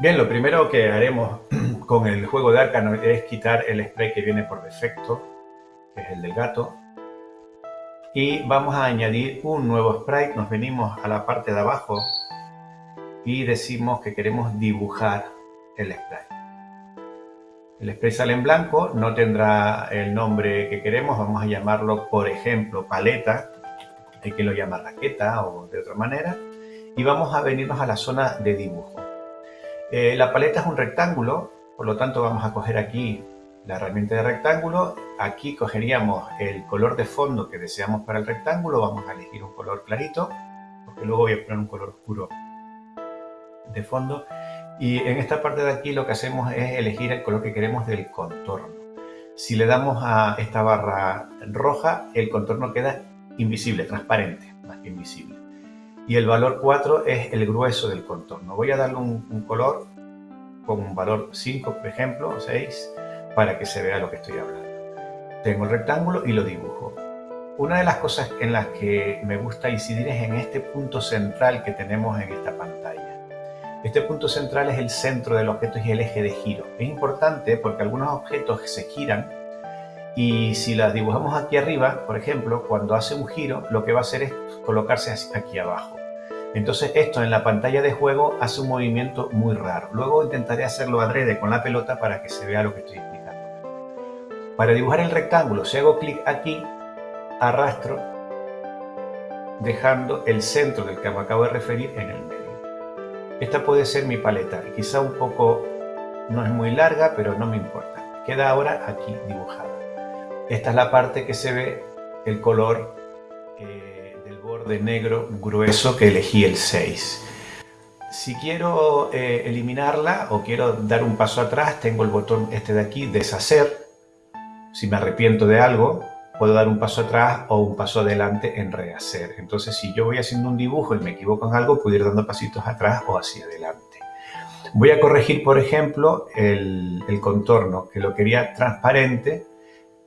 Bien, lo primero que haremos con el juego de Arcano es quitar el spray que viene por defecto, que es el del gato. Y vamos a añadir un nuevo sprite. Nos venimos a la parte de abajo y decimos que queremos dibujar el spray. El spray sale en blanco, no tendrá el nombre que queremos, vamos a llamarlo, por ejemplo, paleta. Hay quien lo llama raqueta o de otra manera. Y vamos a venirnos a la zona de dibujo. Eh, la paleta es un rectángulo, por lo tanto vamos a coger aquí la herramienta de rectángulo. Aquí cogeríamos el color de fondo que deseamos para el rectángulo. Vamos a elegir un color clarito, porque luego voy a poner un color oscuro de fondo. Y en esta parte de aquí lo que hacemos es elegir el color que queremos del contorno. Si le damos a esta barra roja, el contorno queda invisible, transparente, más que invisible y el valor 4 es el grueso del contorno. Voy a darle un, color con un valor 5, por ejemplo, o 6, para que se vea lo que estoy hablando. Tengo el rectángulo y lo dibujo. Una de las cosas en las que me gusta incidir es en este punto central que tenemos en esta pantalla. Este punto central es el centro del objeto y el eje de giro. Es importante porque algunos objetos se giran y si las dibujamos aquí arriba, por ejemplo, cuando hace un giro, lo que va a hacer es colocarse aquí abajo. Entonces esto en la pantalla de juego hace un movimiento muy raro. Luego intentaré hacerlo adrede con la pelota para que se vea lo que estoy explicando. Para dibujar el rectángulo, si hago clic aquí, arrastro dejando el centro del que me acabo de referir en el medio. Esta puede ser mi paleta, quizá un poco, no es muy larga, pero no me importa. Queda ahora aquí dibujada. Esta es la parte que se ve el color de negro grueso que elegí el 6. Si quiero eh, eliminarla o quiero dar un paso atrás, tengo el botón este de aquí, deshacer. Si me arrepiento de algo, puedo dar un paso atrás o un paso adelante en rehacer. Entonces, si yo voy haciendo un dibujo y me equivoco en algo, puedo ir dando pasitos atrás o hacia adelante. Voy a corregir, por ejemplo, el, el contorno, que lo quería transparente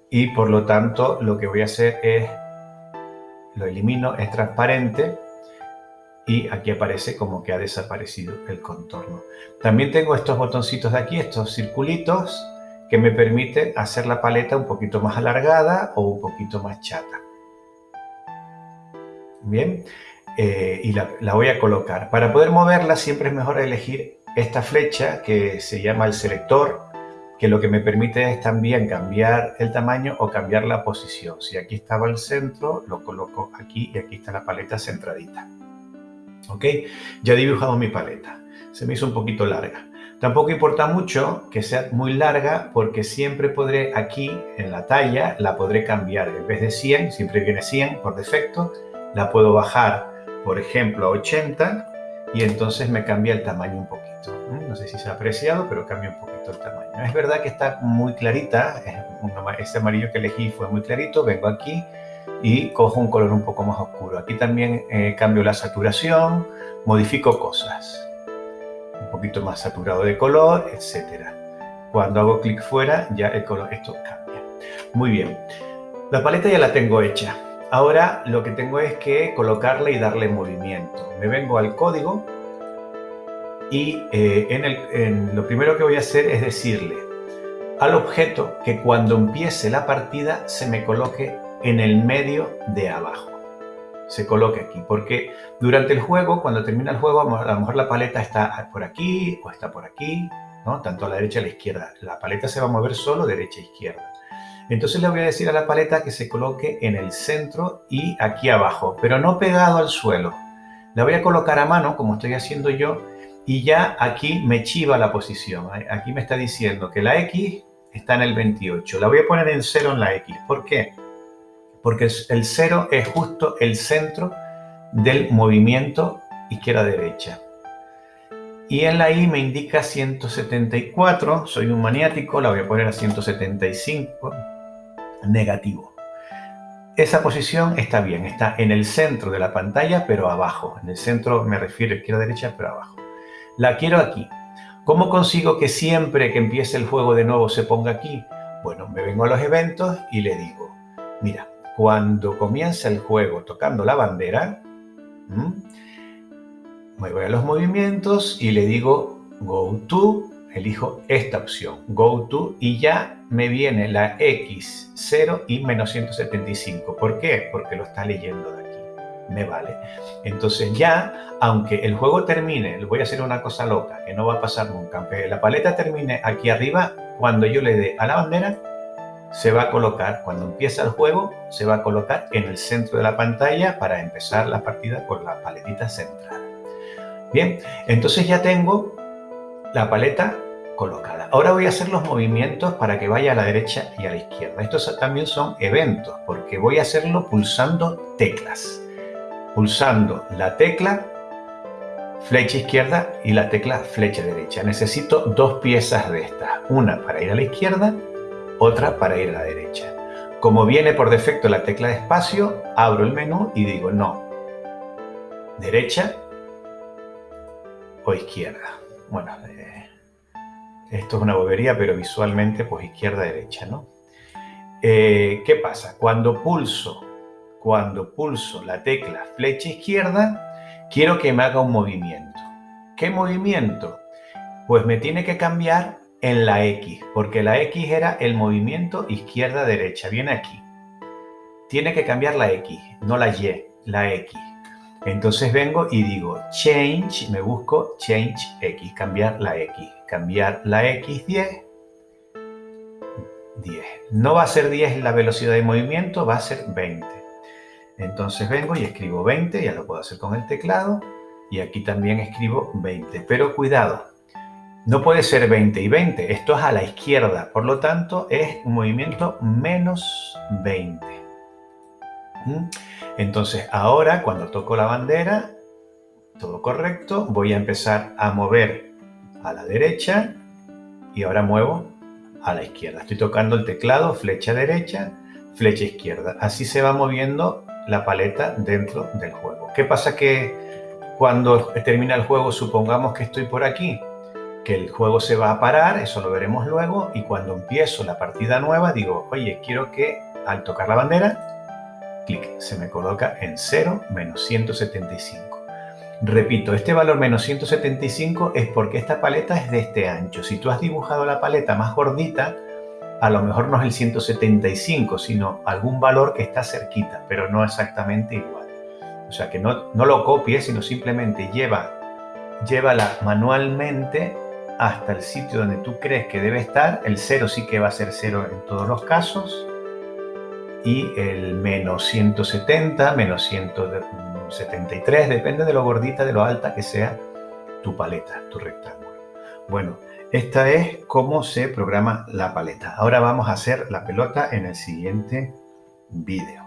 y por lo tanto lo que voy a hacer es lo elimino, es transparente y aquí aparece como que ha desaparecido el contorno. También tengo estos botoncitos de aquí, estos circulitos, que me permiten hacer la paleta un poquito más alargada o un poquito más chata. Bien, eh, y la, la voy a colocar. Para poder moverla siempre es mejor elegir esta flecha que se llama el selector que lo que me permite es también cambiar el tamaño o cambiar la posición. Si aquí estaba el centro, lo coloco aquí y aquí está la paleta centradita. ¿Ok? Ya he dibujado mi paleta. Se me hizo un poquito larga. Tampoco importa mucho que sea muy larga porque siempre podré aquí en la talla la podré cambiar. En vez de 100, siempre viene 100 por defecto, la puedo bajar por ejemplo a 80 y entonces me cambia el tamaño un poquito. No sé si se ha apreciado, pero cambia un poquito el tamaño. Es verdad que está muy clarita, este amarillo que elegí fue muy clarito, vengo aquí y cojo un color un poco más oscuro. Aquí también eh, cambio la saturación, modifico cosas. Un poquito más saturado de color, etc. Cuando hago clic fuera, ya el color, esto cambia. Muy bien. La paleta ya la tengo hecha. Ahora lo que tengo es que colocarle y darle movimiento. Me vengo al código y eh, en, el, lo primero que voy a hacer es decirle al objeto que cuando empiece la partida se me coloque en el medio de abajo. Se coloque aquí, porque durante el juego, cuando termina el juego, a lo mejor la paleta está por aquí o está por aquí, ¿no? tanto a la derecha a la izquierda. La paleta se va a mover solo derecha e izquierda. Entonces le voy a decir a la paleta que se coloque en el centro y aquí abajo, pero no pegado al suelo. La voy a colocar a mano, como estoy haciendo yo, y ya aquí me chiva la posición. Aquí me está diciendo que la X está en el 28. La voy a poner en 0 en la X. ¿Por qué? Porque el 0 es justo el centro del movimiento izquierda-derecha. Y en la Y me indica 174, soy un maniático, la voy a poner a 175, negativo. Esa posición está bien, está en el centro de la pantalla, pero abajo. En el centro me refiero izquierda-derecha, pero abajo. La quiero aquí. ¿Cómo consigo que siempre que empiece el juego de nuevo se ponga aquí? Bueno, me vengo a los eventos y le digo, mira, cuando comienza el juego tocando la bandera, me voy a los movimientos y le digo Go to, elijo esta opción, Go to, y ya me viene la X0 y menos 175. ¿Por qué? Porque lo está leyendo de. Me vale. Entonces ya, aunque el juego termine, le voy a hacer una cosa loca, que no va a pasar nunca, aunque la paleta termine aquí arriba, cuando yo le dé a la bandera, se va a colocar, cuando empieza el juego, se va a colocar en el centro de la pantalla para empezar la partida con la paletita central. Bien, entonces ya tengo la paleta colocada. Ahora voy a hacer los movimientos para que vaya a la derecha y a la izquierda. Estos también son eventos, porque voy a hacerlo pulsando teclas. Pulsando la tecla flecha izquierda y la tecla flecha derecha. Necesito dos piezas de estas, una para ir a la izquierda otra para ir a la derecha. Como viene por defecto la tecla de espacio, abro el menú y digo no, derecha o izquierda. Bueno, eh, esto es una bobería, pero visualmente pues izquierda-derecha, ¿no? Eh, ¿Qué pasa? Cuando pulso, cuando pulso la tecla flecha izquierda, quiero que me haga un movimiento. ¿Qué movimiento? Pues me tiene que cambiar en la X, porque la X era el movimiento izquierda-derecha, viene aquí. Tiene que cambiar la X, no la Y, la X. Entonces vengo y digo change, me busco change X, cambiar la X, cambiar la X 10, 10. No va a ser 10 la velocidad de movimiento, va a ser 20. Entonces vengo y escribo 20, ya lo puedo hacer con el teclado, y aquí también escribo 20. Pero cuidado, no puede ser 20 y 20, esto es a la izquierda, por lo tanto es un movimiento menos 20. ¿Mm? Entonces ahora cuando toco la bandera, todo correcto, voy a empezar a mover a la derecha y ahora muevo a la izquierda. Estoy tocando el teclado, flecha derecha, flecha izquierda. Así se va moviendo la paleta dentro del juego. ¿Qué pasa que cuando termina el juego, supongamos que estoy por aquí, que el juego se va a parar, eso lo veremos luego, y cuando empiezo la partida nueva digo, oye, quiero que al tocar la bandera, clic, se me coloca en 0 menos 175. Repito, este valor menos 175 es porque esta paleta es de este ancho. Si tú has dibujado la paleta más gordita, a lo mejor no es el 175, sino algún valor que está cerquita, pero no exactamente igual. O sea, que no, no lo copies, sino simplemente lleva, llévala manualmente hasta el sitio donde tú crees que debe estar. El 0 sí que va a ser 0 en todos los casos. Y el menos 170, menos 173, depende de lo gordita, de lo alta que sea tu paleta, tu rectángulo. Bueno, esta es cómo se programa la paleta. Ahora vamos a hacer la pelota en el siguiente vídeo.